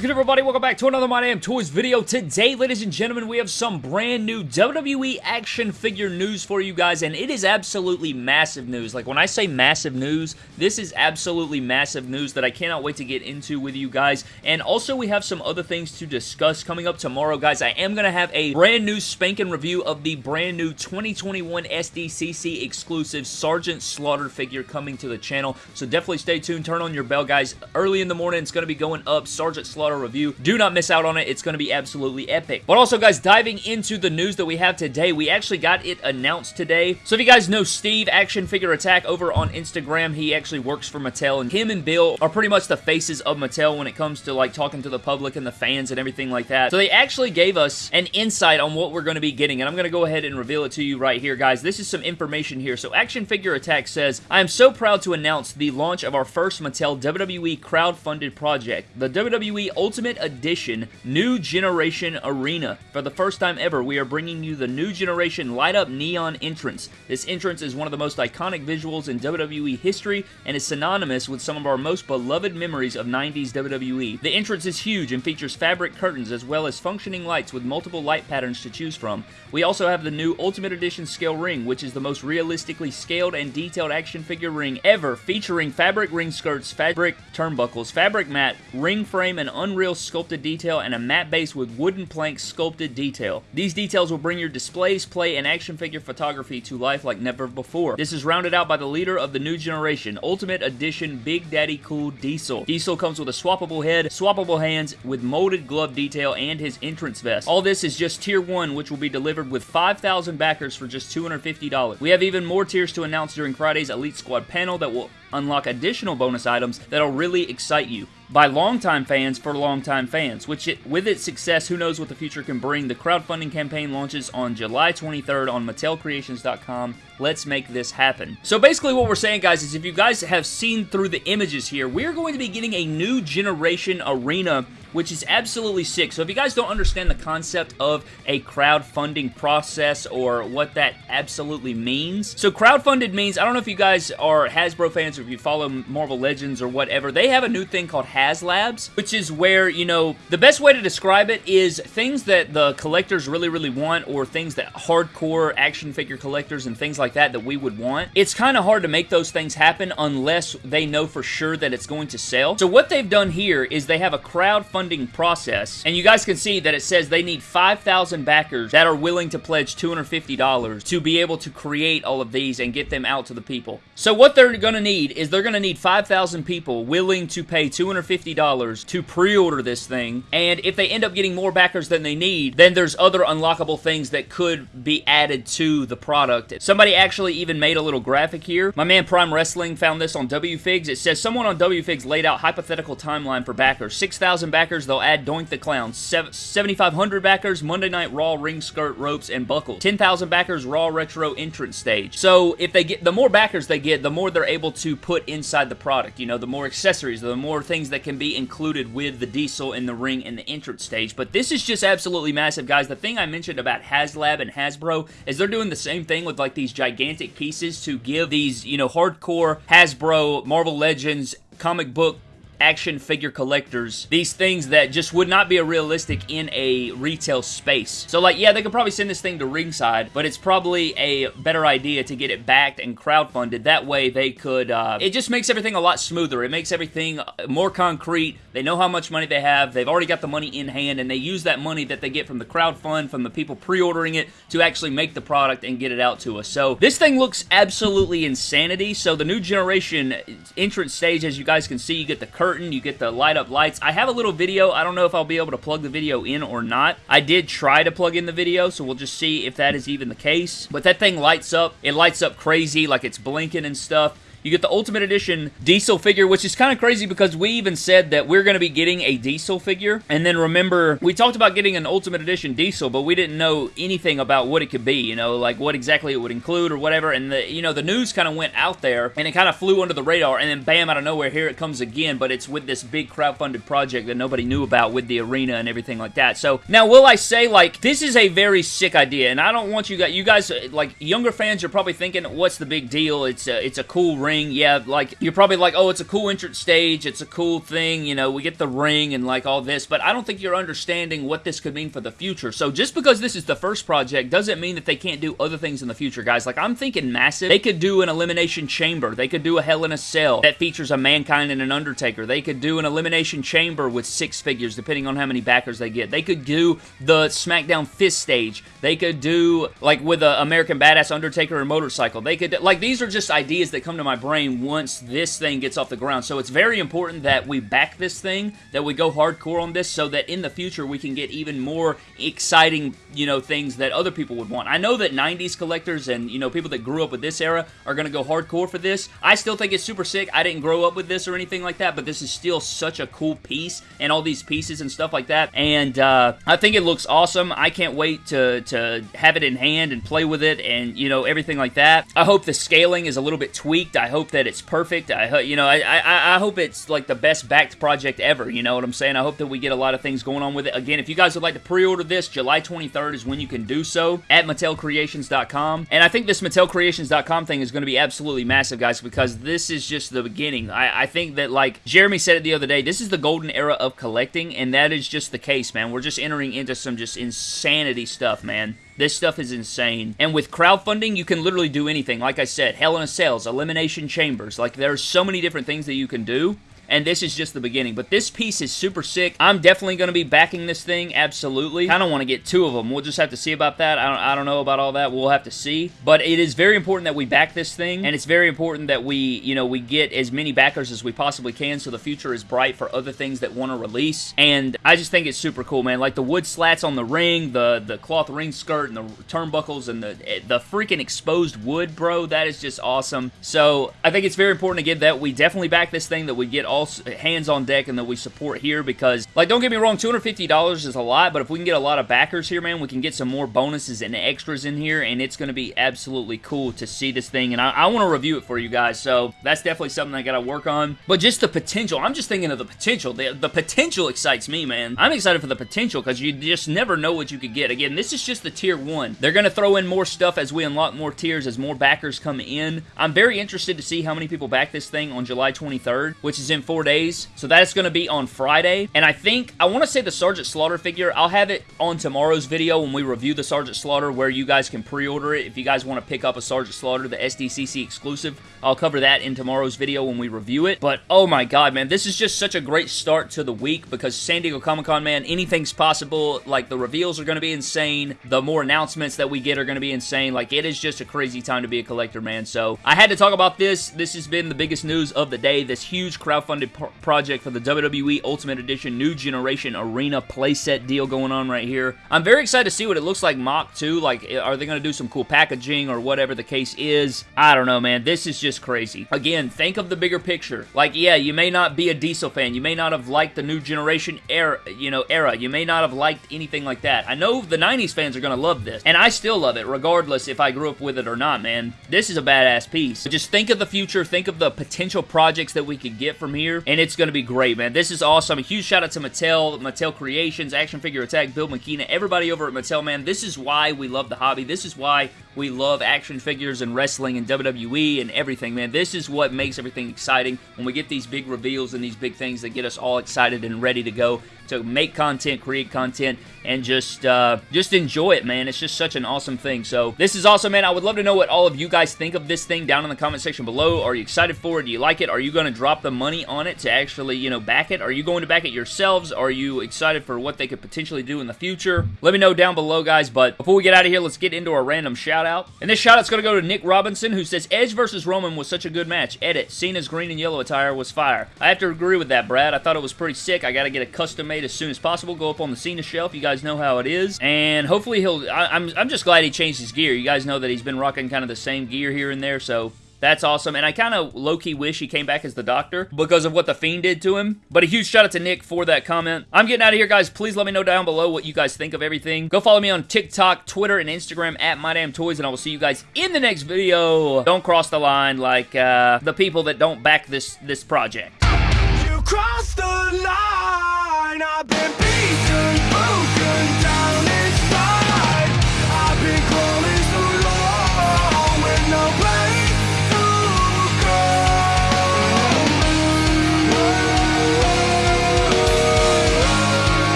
good, everybody? Welcome back to another My Damn Toys video. Today, ladies and gentlemen, we have some brand new WWE action figure news for you guys, and it is absolutely massive news. Like, when I say massive news, this is absolutely massive news that I cannot wait to get into with you guys. And also, we have some other things to discuss coming up tomorrow, guys. I am going to have a brand new spanking review of the brand new 2021 SDCC exclusive Sergeant Slaughter figure coming to the channel, so definitely stay tuned. Turn on your bell, guys. Early in the morning, it's going to be going up. Sergeant Slaughter review. Do not miss out on it. It's going to be absolutely epic. But also, guys, diving into the news that we have today, we actually got it announced today. So if you guys know Steve, Action Figure Attack, over on Instagram, he actually works for Mattel, and him and Bill are pretty much the faces of Mattel when it comes to, like, talking to the public and the fans and everything like that. So they actually gave us an insight on what we're going to be getting, and I'm going to go ahead and reveal it to you right here, guys. This is some information here. So Action Figure Attack says, I am so proud to announce the launch of our first Mattel WWE crowd-funded project, the WWE Ultimate Edition New Generation Arena. For the first time ever, we are bringing you the New Generation Light Up Neon entrance. This entrance is one of the most iconic visuals in WWE history and is synonymous with some of our most beloved memories of 90s WWE. The entrance is huge and features fabric curtains as well as functioning lights with multiple light patterns to choose from. We also have the new Ultimate Edition scale ring, which is the most realistically scaled and detailed action figure ring ever, featuring fabric ring skirts, fabric turnbuckles, fabric mat, ring frame, and unreal sculpted detail, and a matte base with wooden plank sculpted detail. These details will bring your displays, play, and action figure photography to life like never before. This is rounded out by the leader of the new generation, Ultimate Edition Big Daddy Cool Diesel. Diesel comes with a swappable head, swappable hands, with molded glove detail, and his entrance vest. All this is just tier 1, which will be delivered with 5,000 backers for just $250. We have even more tiers to announce during Friday's Elite Squad panel that will unlock additional bonus items that'll really excite you by longtime fans for longtime fans, which it, with its success, who knows what the future can bring. The crowdfunding campaign launches on July 23rd on MattelCreations.com. Let's make this happen. So basically what we're saying, guys, is if you guys have seen through the images here, we're going to be getting a new generation arena which is absolutely sick. So if you guys don't understand the concept of a crowdfunding process or what that absolutely means. So crowdfunded means, I don't know if you guys are Hasbro fans or if you follow Marvel Legends or whatever, they have a new thing called HasLabs, which is where, you know, the best way to describe it is things that the collectors really, really want or things that hardcore action figure collectors and things like that that we would want. It's kind of hard to make those things happen unless they know for sure that it's going to sell. So what they've done here is they have a crowdfunding process, and you guys can see that it says they need 5,000 backers that are willing to pledge $250 to be able to create all of these and get them out to the people. So what they're going to need is they're going to need 5,000 people willing to pay $250 to pre-order this thing, and if they end up getting more backers than they need, then there's other unlockable things that could be added to the product. Somebody actually even made a little graphic here. My man Prime Wrestling found this on WFigs. It says someone on WFigs laid out hypothetical timeline for backers. 6,000 backers, they'll add Doink the Clown. 7,500 backers, Monday Night Raw ring skirt, ropes, and buckles. 10,000 backers, Raw Retro entrance stage. So if they get, the more backers they get, the more they're able to put inside the product. You know, the more accessories, the more things that can be included with the diesel in the ring and the entrance stage. But this is just absolutely massive, guys. The thing I mentioned about HasLab and Hasbro is they're doing the same thing with like these gigantic pieces to give these, you know, hardcore Hasbro, Marvel Legends, comic book action figure collectors these things that just would not be a realistic in a retail space. So like, yeah, they could probably send this thing to ringside, but it's probably a better idea to get it backed and crowdfunded. That way they could, uh, it just makes everything a lot smoother. It makes everything more concrete. They know how much money they have. They've already got the money in hand, and they use that money that they get from the crowdfund, from the people pre-ordering it, to actually make the product and get it out to us. So this thing looks absolutely insanity. So the new generation entrance stage, as you guys can see, you get the curtain curtain, you get the light up lights. I have a little video. I don't know if I'll be able to plug the video in or not. I did try to plug in the video, so we'll just see if that is even the case. But that thing lights up. It lights up crazy, like it's blinking and stuff. You get the Ultimate Edition Diesel figure, which is kind of crazy because we even said that we're going to be getting a Diesel figure. And then remember, we talked about getting an Ultimate Edition Diesel, but we didn't know anything about what it could be, you know, like what exactly it would include or whatever. And, the you know, the news kind of went out there and it kind of flew under the radar. And then bam, out of nowhere, here it comes again. But it's with this big crowdfunded project that nobody knew about with the arena and everything like that. So now, will I say, like, this is a very sick idea. And I don't want you guys, you guys, like, younger fans are probably thinking, what's the big deal? It's a, it's a cool ring ring. Yeah, like, you're probably like, oh, it's a cool entrance stage, it's a cool thing, you know, we get the ring and like all this, but I don't think you're understanding what this could mean for the future. So just because this is the first project doesn't mean that they can't do other things in the future, guys. Like, I'm thinking massive. They could do an Elimination Chamber. They could do a Hell in a Cell that features a Mankind and an Undertaker. They could do an Elimination Chamber with six figures, depending on how many backers they get. They could do the SmackDown Fist stage. They could do, like, with a American Badass Undertaker and Motorcycle. They could, like, these are just ideas that come to my brain once this thing gets off the ground. So it's very important that we back this thing, that we go hardcore on this, so that in the future we can get even more exciting, you know, things that other people would want. I know that 90s collectors and, you know, people that grew up with this era are going to go hardcore for this. I still think it's super sick. I didn't grow up with this or anything like that, but this is still such a cool piece and all these pieces and stuff like that. And uh, I think it looks awesome. I can't wait to, to have it in hand and play with it and, you know, everything like that. I hope the scaling is a little bit tweaked. I hope that it's perfect. I, you know, I, I, I hope it's like the best backed project ever. You know what I'm saying? I hope that we get a lot of things going on with it. Again, if you guys would like to pre-order this, July 23rd is when you can do so at MattelCreations.com. And I think this MattelCreations.com thing is going to be absolutely massive, guys, because this is just the beginning. I, I think that, like, Jeremy said it the other day, this is the golden era of collecting, and that is just the case, man. We're just entering into some just insanity stuff, man. This stuff is insane. And with crowdfunding, you can literally do anything. Like I said, Hell in a Cells, Elimination Chambers. Like, there's so many different things that you can do and this is just the beginning. But this piece is super sick. I'm definitely going to be backing this thing, absolutely. I don't want to get two of them. We'll just have to see about that. I don't, I don't know about all that. We'll have to see. But it is very important that we back this thing, and it's very important that we, you know, we get as many backers as we possibly can so the future is bright for other things that want to release. And I just think it's super cool, man. Like the wood slats on the ring, the, the cloth ring skirt, and the turnbuckles, and the, the freaking exposed wood, bro. That is just awesome. So I think it's very important again that we definitely back this thing, that we get all all hands on deck and that we support here because, like, don't get me wrong, $250 is a lot, but if we can get a lot of backers here, man, we can get some more bonuses and extras in here, and it's going to be absolutely cool to see this thing, and I, I want to review it for you guys, so that's definitely something I got to work on. But just the potential, I'm just thinking of the potential. The, the potential excites me, man. I'm excited for the potential because you just never know what you could get. Again, this is just the tier one. They're going to throw in more stuff as we unlock more tiers, as more backers come in. I'm very interested to see how many people back this thing on July 23rd, which is in four days. So that's going to be on Friday. And I think, I want to say the Sergeant Slaughter figure, I'll have it on tomorrow's video when we review the Sergeant Slaughter where you guys can pre-order it. If you guys want to pick up a Sergeant Slaughter, the SDCC exclusive, I'll cover that in tomorrow's video when we review it. But oh my god, man, this is just such a great start to the week because San Diego Comic-Con, man, anything's possible. Like, the reveals are going to be insane. The more announcements that we get are going to be insane. Like, it is just a crazy time to be a collector, man. So, I had to talk about this. This has been the biggest news of the day. This huge crowdfunded project for the WWE Ultimate Edition New Generation Arena playset deal going on right here. I'm very excited to see what it looks like mock too. Like, eh, are they going to do some cool packaging or whatever the case is? I don't know, man. This is just crazy. Again, think of the bigger picture. Like, yeah, you may not be a Diesel fan. You may not have liked the New Generation era, you know, era. You may not have liked anything like that. I know the 90s fans are going to love this, and I still love it, regardless if I grew up with it or not, man. This is a badass piece. Just think of the future. Think of the potential projects that we could get from here, and it's going to be great, man. This is awesome. A huge shout out to Mattel, Mattel Creations, Action Figure Attack, Bill McKenna, everybody over at Mattel, man. This is why we love the hobby. This is why we love action figures and wrestling and WWE and everything, man. This is what makes everything exciting when we get these big reveals and these big things that get us all excited and ready to go to make content, create content, and just uh, just enjoy it, man. It's just such an awesome thing. So this is awesome, man. I would love to know what all of you guys think of this thing down in the comment section below. Are you excited for it? Do you like it? Are you going to drop the money on it to actually, you know, back it? Are you going to back it yourselves? Are you excited for what they could potentially do in the future? Let me know down below, guys. But before we get out of here, let's get into our random shout out. And this shout out's going to go to Nick Robinson, who says Edge versus Roman was such a good match. Edit. Cena's green and yellow attire was fire. I have to agree with that, Brad. I thought it was pretty sick. I got to get a custom made as soon as possible. Go up on the Cena shelf. You guys know how it is. And hopefully he'll... I, I'm, I'm just glad he changed his gear. You guys know that he's been rocking kind of the same gear here and there, so that's awesome. And I kind of low-key wish he came back as the Doctor because of what The Fiend did to him. But a huge shout out to Nick for that comment. I'm getting out of here, guys. Please let me know down below what you guys think of everything. Go follow me on TikTok, Twitter, and Instagram at MyDamnToys, and I will see you guys in the next video. Don't cross the line like uh, the people that don't back this, this project. You crossed the line. I've been